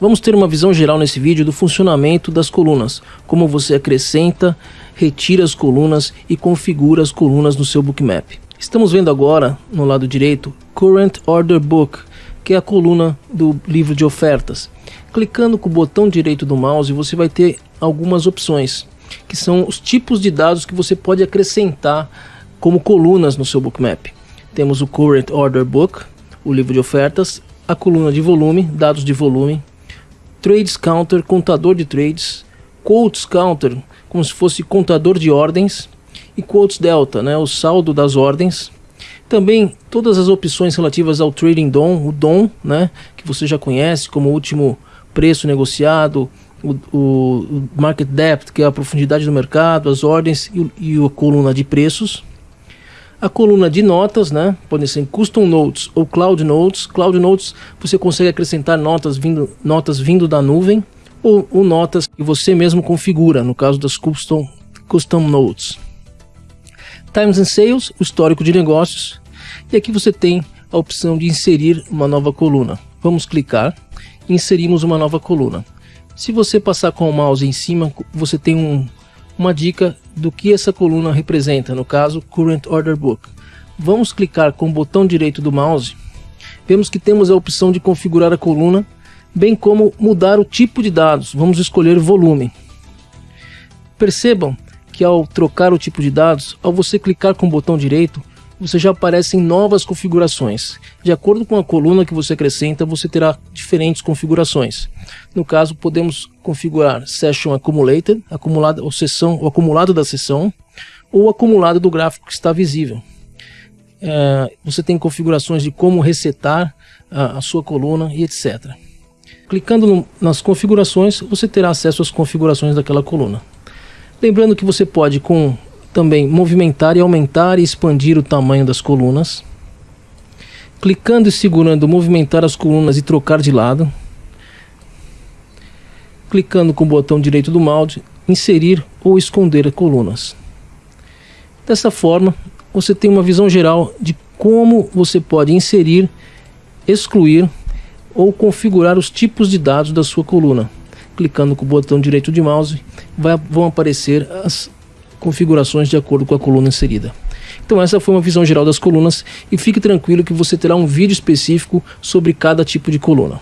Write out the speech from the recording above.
Vamos ter uma visão geral nesse vídeo do funcionamento das colunas, como você acrescenta, retira as colunas e configura as colunas no seu bookmap. Estamos vendo agora, no lado direito, Current Order Book, que é a coluna do livro de ofertas. Clicando com o botão direito do mouse, você vai ter algumas opções, que são os tipos de dados que você pode acrescentar como colunas no seu bookmap. Temos o Current Order Book, o livro de ofertas, a coluna de volume, dados de volume, Trades Counter, contador de trades, Quotes Counter, como se fosse contador de ordens, e Quotes Delta, né, o saldo das ordens. Também todas as opções relativas ao Trading DOM, o DOM, né, que você já conhece como último preço negociado, o, o, Market Depth, que é a profundidade do mercado, as ordens e, e a coluna de preços. A coluna de notas, né? Podem ser Custom Notes ou Cloud Notes. Cloud Notes você consegue acrescentar notas vindo, notas vindo da nuvem ou, ou notas que você mesmo configura, no caso das Custom, custom Notes. Times and Sales, o histórico de negócios. E aqui você tem a opção de inserir uma nova coluna. Vamos clicar inserimos uma nova coluna. Se você passar com o mouse em cima, você tem um, uma dica do que essa coluna representa, no caso Current Order Book. Vamos clicar com o botão direito do mouse, vemos que temos a opção de configurar a coluna, bem como mudar o tipo de dados, vamos escolher volume. Percebam que ao trocar o tipo de dados, ao você clicar com o botão direito, você já aparecem novas configurações. De acordo com a coluna que você acrescenta, você terá diferentes configurações. No caso, podemos configurar Session Accumulated, acumulado, ou sessão, o acumulado da sessão, ou o acumulado do gráfico que está visível. É, você tem configurações de como resetar a, a sua coluna e etc. Clicando no, nas configurações, você terá acesso às configurações daquela coluna. Lembrando que você pode, com também movimentar e aumentar e expandir o tamanho das colunas. Clicando e segurando movimentar as colunas e trocar de lado. Clicando com o botão direito do mouse, inserir ou esconder colunas. Dessa forma, você tem uma visão geral de como você pode inserir, excluir ou configurar os tipos de dados da sua coluna. Clicando com o botão direito de mouse, vai, vão aparecer as configurações de acordo com a coluna inserida. Então essa foi uma visão geral das colunas e fique tranquilo que você terá um vídeo específico sobre cada tipo de coluna.